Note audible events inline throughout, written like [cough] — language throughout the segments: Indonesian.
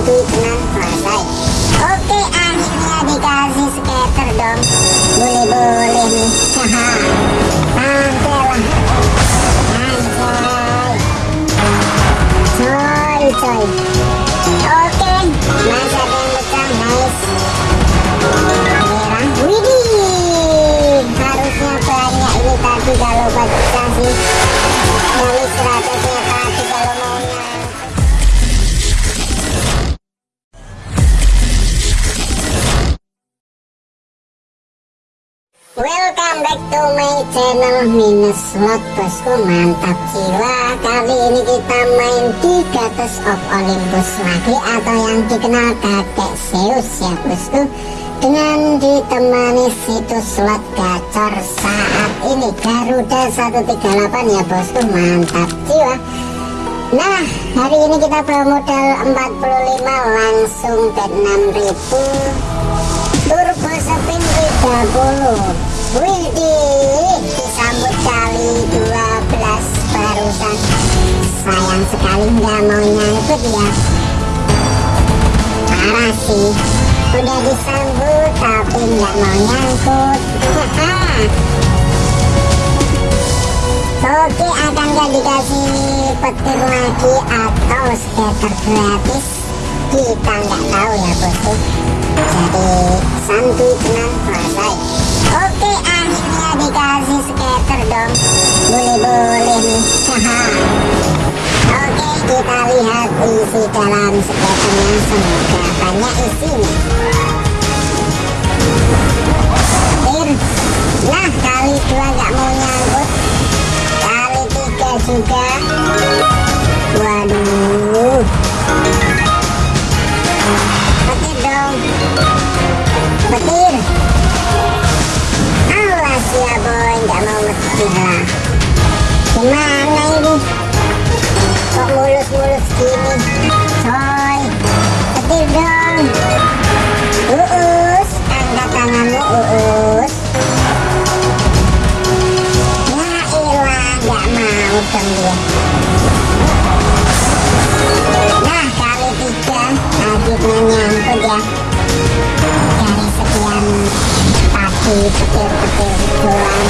selesai oke akhirnya dikasih skater dong boleh-boleh nih haha oke ada yang pecah merah harusnya banyak kalau pecah sih 100 Welcome back to my channel Minus Slot bosku Mantap jiwa. Kali ini kita main di Goddess of Olympus lagi Atau yang dikenal kakek Zeus ya bosku Dengan ditemani situs slot gacor saat ini Garuda 138 ya bosku Mantap jiwa. Nah hari ini kita bawa modal 45 langsung bet 6000 Turbo spin 30 Widih, disambut kali 12 barusan Sayang sekali nggak mau nyangkut ya. Parah sih. Udah disambut tapi nggak mau nyangkut. Oke akan nggak dikasih petir lagi atau skater gratis Kita nggak tahu ya bosku Jadi santuy tenang selesai Oke akhirnya dikasih skater dong. Boleh-boleh nih. Haha. [laughs] Oke kita lihat isi dalam skaternya Semoga banyak isinya. Nah kali dua nggak mau nyangkut. Kali tiga juga mau dong dia Nah, kali tiga Akhirnya nyangkut ya. Dari sekian tadi petir-petir doang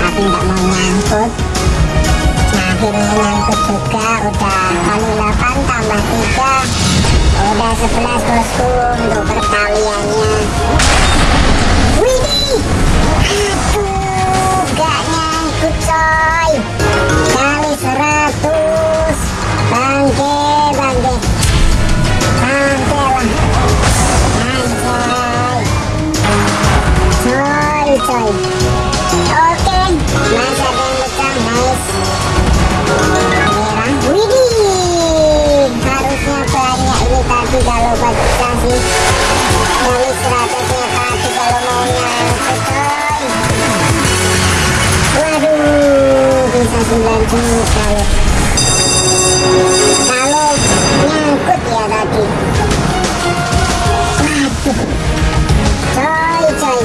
Tapi nggak mau nyangkut. Nah akhirnya nyangkut juga Udah kali 8 tambah 3 Udah 11 bosku Untuk perkaliannya. Widih 90 kalau kalau nyangkut ya tadi waduh. Coy coy.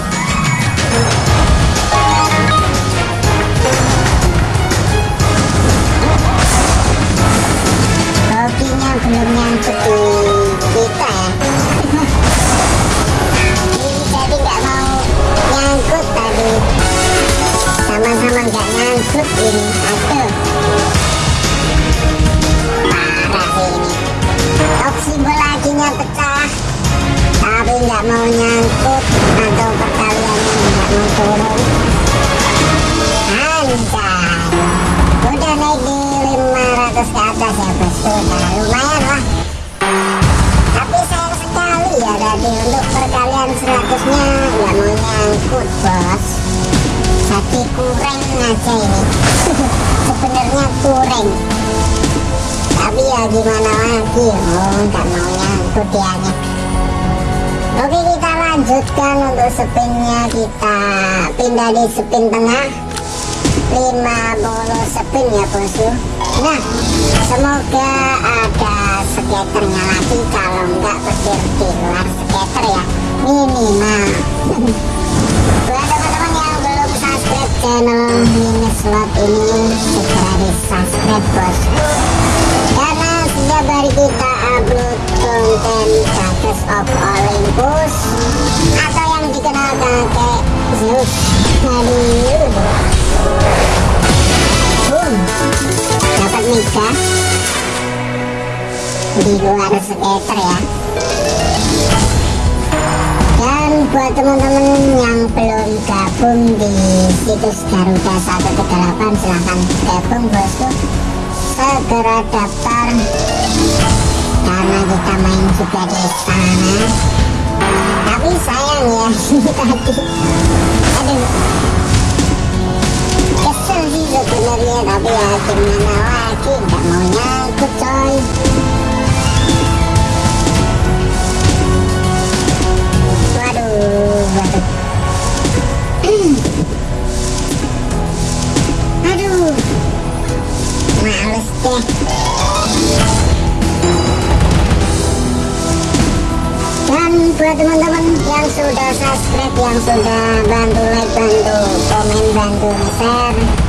Belum nyangkut di kita ya. Mau nyangkut tadi. Sama-sama nggak nyangkut ini. Turun Anjay Udah naik di 500 ke atas ya Udah lumayan lah Tapi sayang sekali ya tadi Untuk perkalian 100 nya nggak mau nyangkut bos Jadi kurang aja ini Sebenarnya kurang Tapi ya gimana lagi Oh nggak mau nyangkut dianya kita lanjutkan untuk spinnya kita. Pindah di spin tengah. 5 bolos spin ya bosku Nah semoga ada skaternya lagi kalau enggak petir di luar skater ya. Minimal. Buat teman-teman yang belum subscribe channel mini slot ini segera di subscribe bosku Karena setiap hari kita upload konten Goddess of Olympus Boom dapat mega di luar skater ya dan buat teman-teman yang belum gabung di situs Garuda 138 silahkan gabung bosku segera daftar karena kita main juga sana tapi sayang ya tadi tapi ya gimana lagi nggak mau coy. Waduh waduh. Aduh. Males deh. Dan buat teman-teman yang sudah subscribe yang sudah bantu like bantu komen bantu share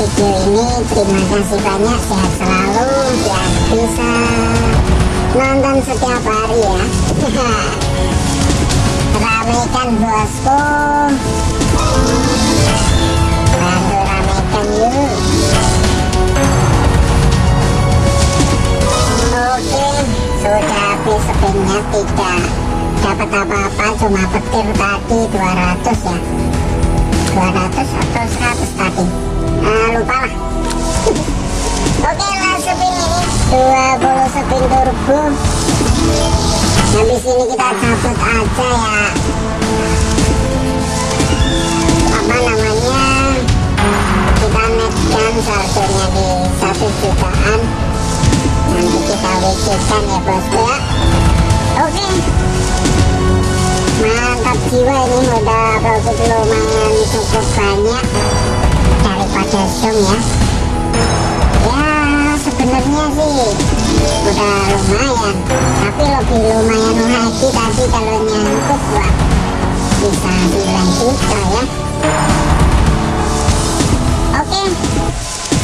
video ini terima kasih banyak sehat selalu biar bisa nonton setiap hari ya. [laughs] Ramekan bosku. Bantu ramekan yuk. Oke sudah tidak dapat apa-apa cuma petir tadi 200 ya. 200 atau 100 tadi ah, lupa lah. Oke spin ini. 20 spin turbo habis ini kita cabut aja ya. Apa namanya? Kita netkan saldonya di satu jutaan. Nanti kita wc-kan ya bosku ya. Oke. Mantap jiwa ini. Udah profit lumayan cukup banyak daripada zoom ya. Ya sebenarnya sih udah lumayan. Tapi lebih lumayan lagi tadi kalau nyangkut wah bisa 9 juta ya. Oke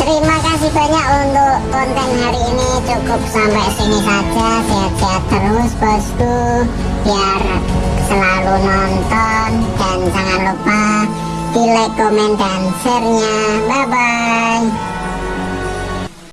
terima kasih banyak untuk konten hari ini. Cukup sampai sini saja. Sehat-sehat terus bosku. Biar selalu nonton dan jangan lupa like, komen, dan share nya bye bye